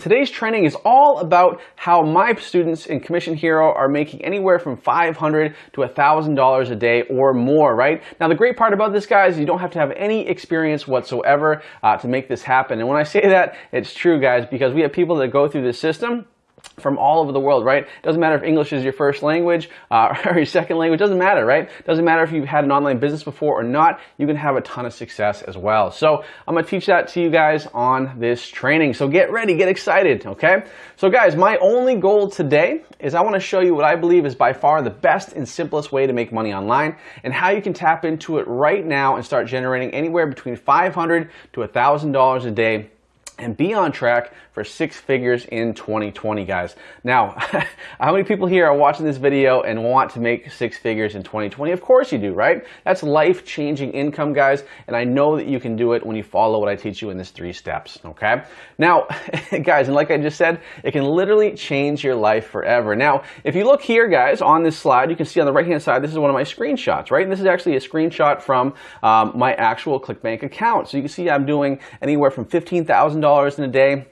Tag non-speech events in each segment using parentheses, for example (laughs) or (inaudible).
Today's training is all about how my students in Commission Hero are making anywhere from 500 to $1,000 a day or more, right? Now, the great part about this, guys, you don't have to have any experience whatsoever uh, to make this happen. And when I say that, it's true, guys, because we have people that go through this system from all over the world, right? Doesn't matter if English is your first language uh, (laughs) or your second language, doesn't matter, right? Doesn't matter if you've had an online business before or not, you can have a ton of success as well. So I'm gonna teach that to you guys on this training. So get ready, get excited, okay? So guys, my only goal today is I wanna show you what I believe is by far the best and simplest way to make money online and how you can tap into it right now and start generating anywhere between 500 to $1,000 a day and be on track for six figures in 2020, guys. Now, (laughs) how many people here are watching this video and want to make six figures in 2020? Of course you do, right? That's life-changing income, guys, and I know that you can do it when you follow what I teach you in this three steps, okay? Now, (laughs) guys, and like I just said, it can literally change your life forever. Now, if you look here, guys, on this slide, you can see on the right-hand side, this is one of my screenshots, right? And this is actually a screenshot from um, my actual ClickBank account. So you can see I'm doing anywhere from $15,000 in a day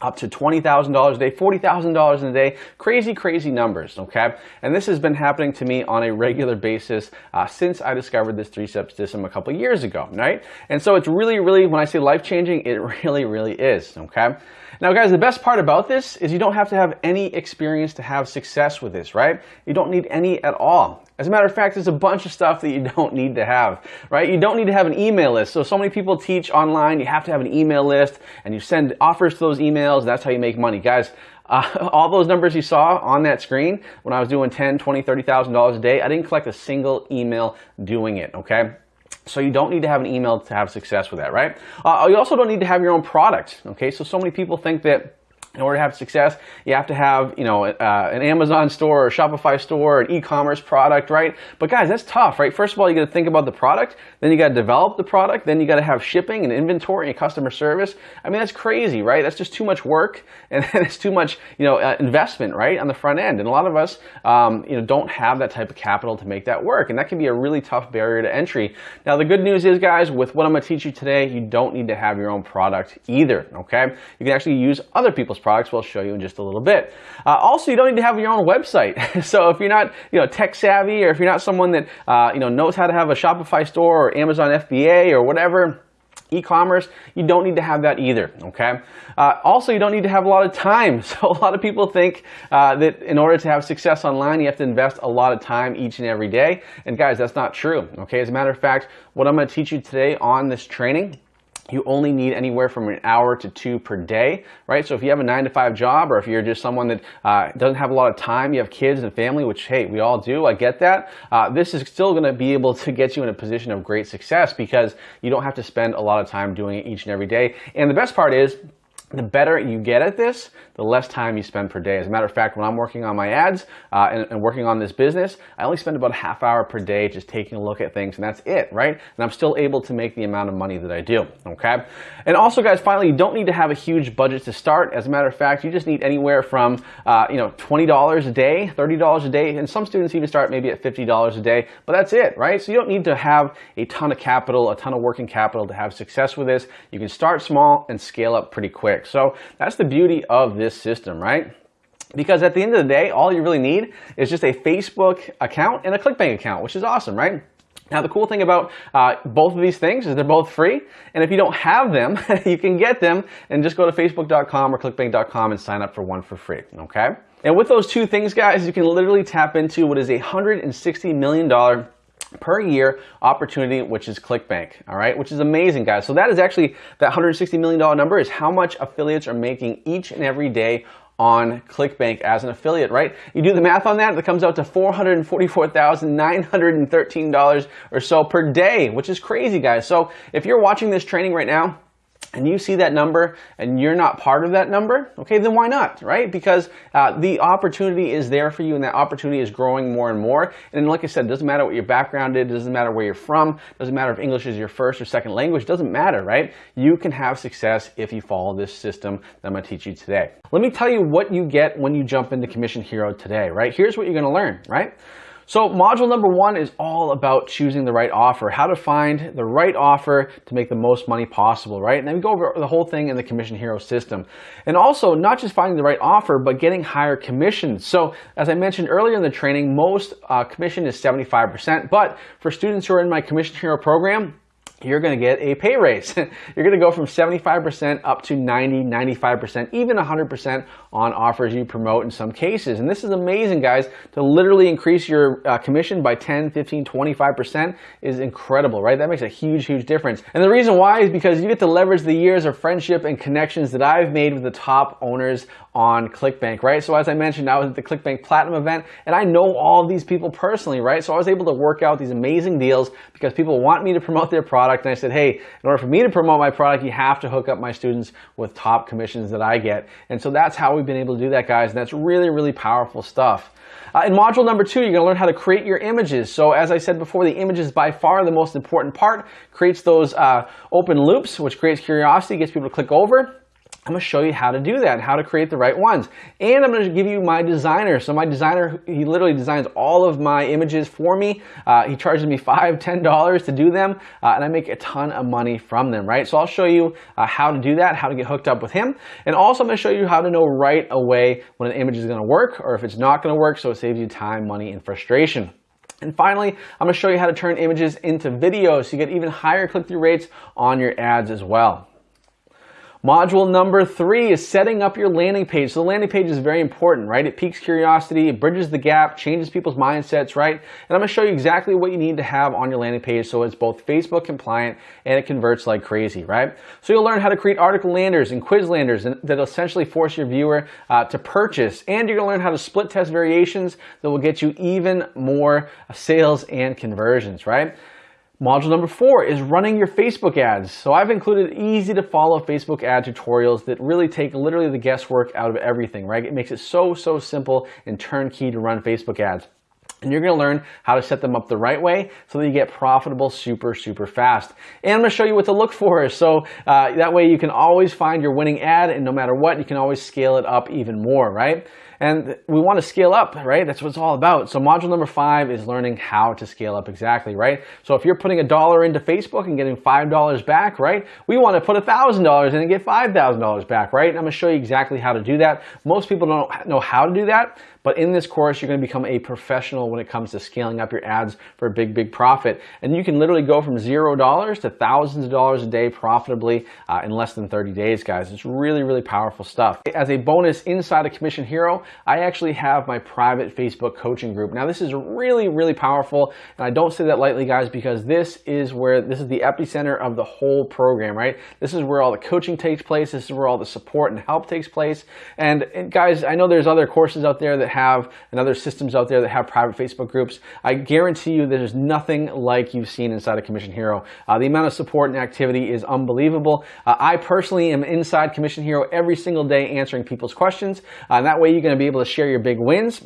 up to $20,000 a day, $40,000 in a day, crazy, crazy numbers, okay? And this has been happening to me on a regular basis uh, since I discovered this three-step system a couple years ago, right? And so it's really, really, when I say life-changing, it (laughs) really, really is, okay? Now guys, the best part about this is you don't have to have any experience to have success with this, right? You don't need any at all. As a matter of fact, there's a bunch of stuff that you (laughs) don't need to have, right? You don't need to have an email list. So, so many people teach online, you have to have an email list and you send offers to those emails. That's how you make money. Guys, (laughs) uh, all those numbers you saw on that screen when I was doing 10, 20, $30,000 a day, I didn't collect a single email doing it, okay? So you don't need to have an email to have success with that, right? Uh, you also don't need to have your own product, okay? So, so many people think that in order to have success, you have to have, you know, uh, an Amazon store or Shopify store, an e-commerce product, right? But guys, that's tough, right? First of all, you got to think about the product, then you got to develop the product, then you got to have shipping and inventory and customer service. I mean, that's crazy, right? That's just too much work (laughs) and it's too much, you know, uh, investment, right, on the front end. And a lot of us, um, you know, don't have that type of capital to make that work, and that can be a really tough barrier to entry. Now, the good news is, guys, with what I'm going to teach you today, you don't need to have your own product either. Okay, you can actually use other people's products we'll show you in just a little bit. Uh, also, you don't need to have your own website. (laughs) so if you're not you know, tech savvy or if you're not someone that uh, you know, knows how to have a Shopify store or Amazon FBA or whatever, e-commerce, you don't need to have that either, okay? Uh, also, you don't need to have a lot of time. (laughs) So a lot of people think uh, that in order to have success online, you have to invest a lot of time each and every day. And guys, that's not true, okay? As a matter of fact, what I'm gonna teach you today on this training you only need anywhere from an hour to two per day, right? So if you have a nine to five job or if you're just someone that uh, doesn't have a lot of time, you have kids and family, which, hey, we all do, I get that. Uh, this is still gonna be able to get you in a position of great success because you don't have to spend a lot of time doing it each and every day. And the best part is, the better you get at this, the less time you spend per day. As a matter of fact, when I'm working on my ads uh, and, and, working on this business, I only spend about a half hour per day just taking a look at things, and that's it, right? And I'm still able to make the amount of money that I do, okay? And also, guys, finally, you don't need to have a huge budget to start. As a matter of fact, you just need anywhere from, uh, you know, $20 a day, $30 a day, and some students even start maybe at $50 a day, but that's it, right? So you don't need to have a ton of capital, a ton of working capital to have success with this. You can start small and scale up pretty quick. So that's the beauty of this system, right? Because at the end of the day, all you really need is just a Facebook account and a ClickBank account, which is awesome, right? Now, the cool thing about uh, both of these things is they're both free. And if you don't have them, (laughs) you can get them and just go to facebook.com or clickbank.com and sign up for one for free, okay? And with those two things, guys, you can literally tap into what is a $160 million per year opportunity, which is ClickBank, all right, which is amazing, guys. So that is actually, that $160 million number is how much affiliates are making each and every day on ClickBank as an affiliate, right? You do the math on that, it comes out to $444,913 or so per day, which is crazy, guys. So if you're watching this training right now, and you see that number and you're not part of that number, okay, then why not, right? Because uh, the opportunity is there for you and that opportunity is growing more and more. And like I said, it doesn't matter what your background is, it doesn't matter where you're from, doesn't matter if English is your first or second language, it doesn't matter, right? You can have success if you follow this system that I'm gonna teach you today. Let me tell you what you get when you jump into Commission Hero today, right? Here's what you're gonna learn, right? So module number one is all about choosing the right offer, how to find the right offer to make the most money possible, right? And then we go over the whole thing in the Commission Hero system. And also not just finding the right offer, but getting higher commissions. So as I mentioned earlier in the training, most uh, commission is 75%, but for students who are in my Commission Hero program, you're going to get a pay raise. (laughs) you're going to go from 75% up to 90, 95%, even 100% on offers you promote in some cases. And this is amazing, guys. To literally increase your uh, commission by 10, 15, 25% is incredible, right? That makes a huge, huge difference. And the reason why is because you get to leverage the years of friendship and connections that I've made with the top owners on ClickBank, right? So as I mentioned, I was at the ClickBank Platinum event and I know all these people personally, right? So I was able to work out these amazing deals because people want me to promote their product. And I said, hey, in order for me to promote my product, you have to hook up my students with top commissions that I get. And so that's how we've been able to do that, guys. And that's really, really powerful stuff. Uh, in module number two, you're to learn how to create your images. So as I said before, the image is by far the most important part. Creates those uh, open loops, which creates curiosity, gets people to click over. I'm to show you how to do that how to create the right ones. And I'm going to give you my designer. So my designer, he literally designs all of my images for me. Uh, he charges me five, (laughs) ten dollars to do them, uh, and I make a ton of money from them, right? So I'll show you uh, how to do that, how to get hooked up with him. And also I'm to show you how to know right away when an image is going to work or if it's not going to work so it saves you time, money, and frustration. And finally, I'm to show you how to turn images into videos so you get even higher click-through rates on your ads as well. Module number three is setting up your landing page. So the landing page is very important, right? It piques curiosity, it bridges the gap, changes people's mindsets, right? And I'm gonna show you exactly what you need to have on your landing page so it's both Facebook compliant and it converts like crazy, right? So you'll learn how to create article landers and quiz landers that essentially force your viewer uh, to purchase. And you're gonna learn how to split test variations that will get you even more sales and conversions, right? Module number four is running your Facebook ads. So I've included easy to follow Facebook ad tutorials that really take literally the guesswork out of everything, right? It makes it so, so simple and turnkey to run Facebook ads. And you're gonna learn how to set them up the right way so that you get profitable super, super fast. And I'm gonna show you what to look for. So uh, that way you can always find your winning ad and no matter what, you can always scale it up even more, right? And we want to scale up, right? That's what it's all about. So module number five is learning how to scale up exactly, right? So if you're putting a dollar into Facebook and getting $5 back, right? We want to put $1,000 in and get $5,000 back, right? And I'm going to show you exactly how to do that. Most people don't know how to do that, but in this course, you're going to become a professional when it comes to scaling up your ads for a big, big profit. And you can literally go from zero dollars to thousands of dollars a day profitably uh, in less than 30 days, guys. It's really, really powerful stuff. As a bonus inside of Commission Hero, I actually have my private Facebook coaching group. Now, this is really, really powerful. And I don't say that lightly, guys, because this is where, this is the epicenter of the whole program, right? This is where all the coaching takes place. This is where all the support and help takes place. And, and guys, I know there's other courses out there that have and other systems out there that have private Facebook groups, I guarantee you there's nothing like you've seen inside of Commission Hero. Uh, the amount of support and activity is unbelievable. Uh, I personally am inside Commission Hero every single day answering people's questions. Uh, and that way you're going be able to share your big wins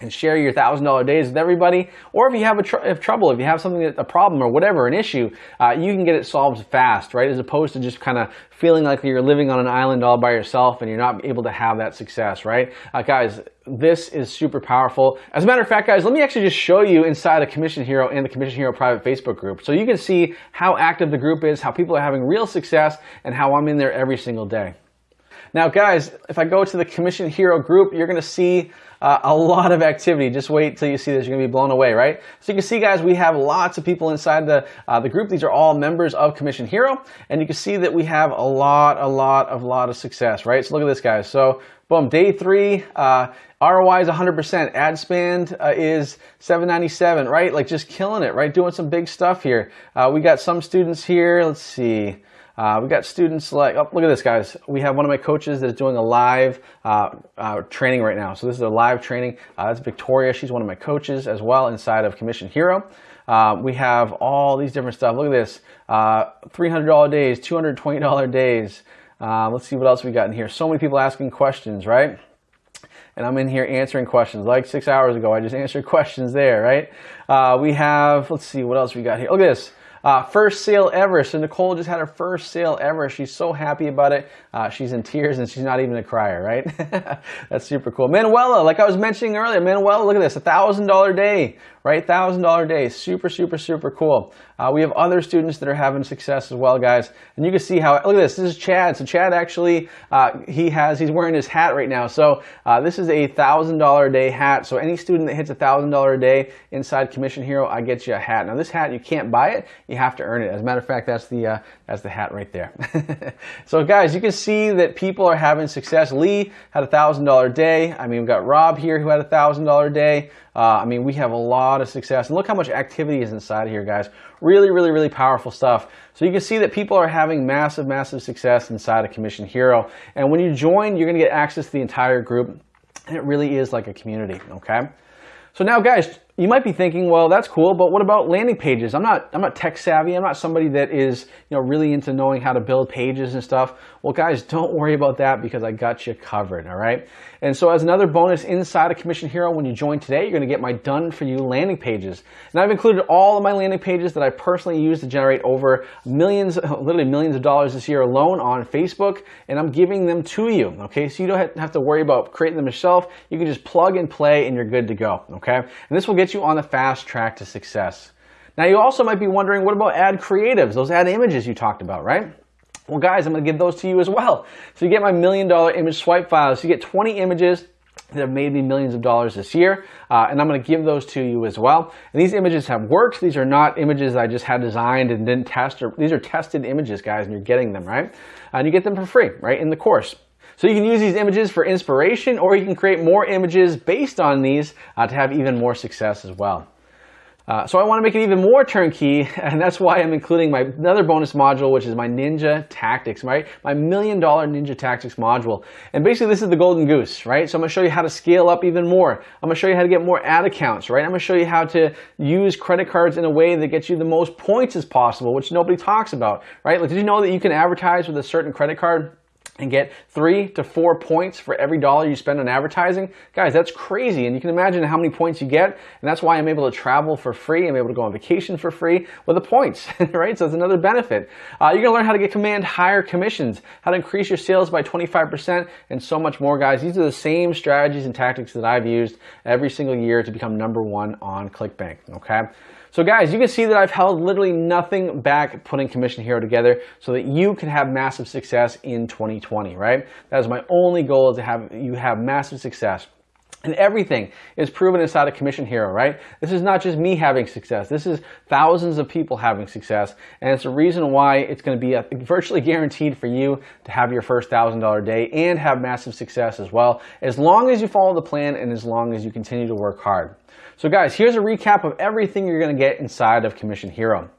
and share your thousand dollar days with everybody. Or if you have a tr if trouble, if you have something, a problem or whatever, an issue, uh, you can get it solved fast, right? As opposed to just kind of feeling like you're living on an island all by yourself and you're not able to have that success, right? Uh, guys, this is super powerful. As a matter of fact, guys, let me actually just show you inside of Commission Hero and the Commission Hero private Facebook group. So you can see how active the group is, how people are having real success, and how I'm in there every single day. Now, guys, if I go to the Commission Hero group, you're going to see uh, a lot of activity. Just wait till you see this. You're going to be blown away, right? So you can see, guys, we have lots of people inside the, uh, the group. These are all members of Commission Hero. And you can see that we have a lot, a lot, a lot of success, right? So look at this, guys. So boom, day three, uh, ROI is 100%. Ad spend uh, is 797, right? Like just killing it, right? Doing some big stuff here. Uh, we got some students here. Let's see. Uh, we got students like, oh, look at this, guys. We have one of my coaches that is doing a live uh, uh, training right now. So this is a live training. Uh, that's Victoria. She's one of my coaches as well inside of Commission Hero. Uh, we have all these different stuff. Look at this. Uh, $300 days, $220 days. let's see what else we got in here. So many people asking questions, right? and I'm in here answering questions. Like six hours ago, I just (laughs) answered questions there, right? Uh, we have, let's see, what else we got here. Look at this. Uh, first sale ever. So Nicole just had her first sale ever. She's so happy about it. Uh, she's in tears and she's not even a crier, right? (laughs) That's super cool. Manuela, like I was mentioning earlier, Manuela, look at this, a thousand dollar day, right? Thousand dollar day, super, super, super cool. Uh, we have other students that are having success as well, guys. And you can see how, look at this, this is Chad. So Chad actually, uh, he has, he's wearing his hat right now. So uh, this is a thousand dollar a day hat. So any student that hits a thousand dollar a day inside Commission Hero, I get you a hat. Now this hat, you can't buy it, you have to earn it. As a matter of fact, that's the, uh, that's the hat right there. (laughs) so guys, you can see that people are having success. Lee had a thousand dollar day. I mean, we've got Rob here who had a thousand dollar day. Uh, I mean, we have a lot of success. And look how much activity is inside here, guys. Really, really, really powerful stuff. So you can see that people are having massive, massive success inside of Commission Hero. And when you join, you're going to get access to the entire group. And it really is like a community, okay? So now, guys, you might be thinking, well, that's cool, but what about landing pages? I'm not, I'm not tech savvy. I'm not somebody that is, you know, really into knowing how to build pages and stuff. Well, guys, don't worry about that because I got you covered, all right? And so as another bonus inside of Commission Hero, when you join today, you're gonna get my done for you landing pages. And I've included all of my landing pages that I personally use to generate over millions, (laughs) literally millions of dollars this year alone on Facebook, and I'm giving them to you, okay? So you don't have to worry about creating them yourself. You can just plug and play and you're good to go, okay? And this will get get you on the fast track to success. Now you also might be wondering, what about ad creatives, those ad images you talked about, right? Well guys, I'm gonna give those to you as well. So you get my million dollar image swipe files. So you get 20 images that have made me millions of dollars this year, uh, and I'm going to give those to you as well. And these images have worked. These are not images I just had designed and didn't test. Or, these are tested images, guys, and you're getting them, right? And you get them for free, right, in the course. So you can use these images for inspiration or you can create more images based on these uh, to have even more success as well. Uh, so I want to make it even more turnkey, (laughs) and that's why I'm including my another bonus module, which is my Ninja Tactics, right? My million dollar Ninja Tactics module. And basically this is the golden goose, right? So I'm to show you how to scale up even more. I'm to show you how to get more ad accounts, right? I'm to show you how to use credit cards in a way that gets you the most points as possible, which nobody talks about, right? Like, did you know that you can advertise with a certain credit card and get three to four points for every dollar you spend on advertising. Guys, that's crazy. And you can imagine how many points you get. And that's why I'm able to travel for free. I'm able to go on vacation for free with the points, (laughs) right? So that's another benefit. Uh, you're to learn how to get command higher commissions, how to increase your sales by 25%, and so much more, guys. These are the same strategies and tactics that I've used every single year to become number one on ClickBank, okay? So guys, you can see that I've held literally nothing back putting Commission Hero together so that you can have massive success in 2020, right? That is my only goal is to have you have massive success. And everything is proven inside of Commission Hero, right? This is not just me having success. This is thousands of people having success. And it's a reason why it's going to be uh, virtually (laughs) guaranteed for you to have your first $1,000 day and have massive success as well, as long as you follow the plan and as long as you continue to work hard. So guys, here's a recap of everything you're going to get inside of Commission Hero.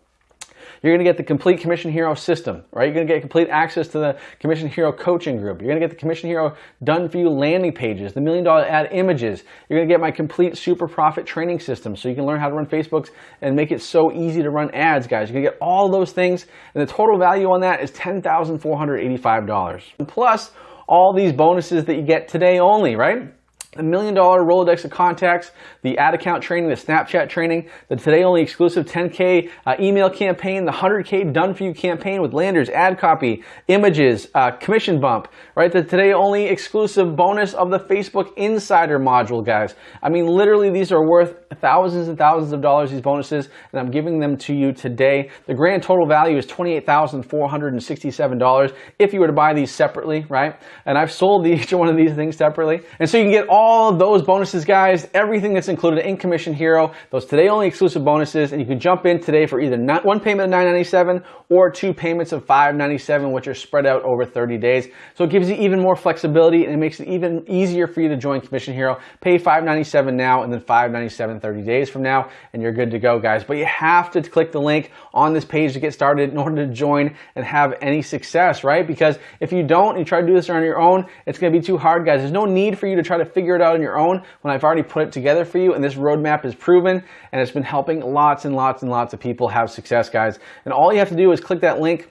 You're to get the complete Commission Hero system, right? You're to get complete access to the Commission Hero coaching group. You're to get the Commission Hero done for you landing pages, the million dollar ad images. You're to get my complete super profit training system so you can learn how to run Facebooks and make it so easy to run ads, guys. You're to get all those things and the total value on that is $10,485. Plus all these bonuses that you get today only, right? A million dollar Rolodex of contacts, the ad account training, the Snapchat training, the today only exclusive 10K uh, email campaign, the 100K done for you campaign with landers, ad copy, images, uh, commission bump, right? The today only exclusive bonus of the Facebook Insider module, guys. I mean, literally, these are worth thousands and thousands of dollars, these bonuses, and I'm giving them to you today. The grand total value is $28,467 if you were to buy these separately, right? And I've sold (laughs) each one of these things separately. And so you can get all all those bonuses, guys, everything that's included in Commission Hero, those today only exclusive bonuses, and you can jump in today for either not one payment of $9.97 or two payments of $5.97, which are spread out over 30 days. So it gives you even more flexibility and it makes it even easier for you to join Commission Hero. Pay $5.97 now and then $5.97 30 days from now, and you're good to go, guys. But you have to click the link on this page to get started in order to join and have any success, right? Because if you don't, and you try to do this on your own, it's going to be too hard, guys. There's no need for you to try to figure figure it out on your own when I've already put it together for you and this roadmap is proven and it's been helping lots and lots and lots of people have success, guys. And all you have to do is click that link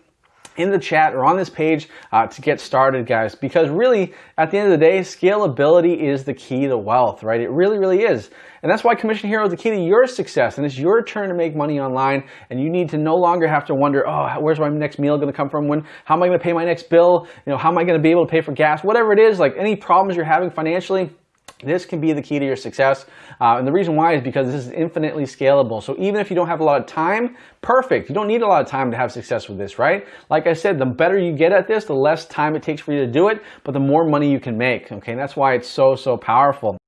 in the chat or on this page uh, to get started, guys. Because really, at the end of the day, scalability is the key to wealth, right? It really, really is. And that's why Commission Hero is the key to your success. And it's your turn to make money online. And you need to no longer have to wonder, oh, where's my next meal going to come from? When? How am I going to pay my next bill? You know, how am I going to be able to pay for gas? Whatever it is, like any problems you're having financially, this can be the key to your success. Uh, and the reason why is because this is infinitely scalable. So even if you don't have a lot of time, perfect. You don't need a lot of time to have success with this, right? Like I said, the better you get at this, the less time it takes for you to do it, but the more money you can make. Okay, and that's why it's so, so powerful.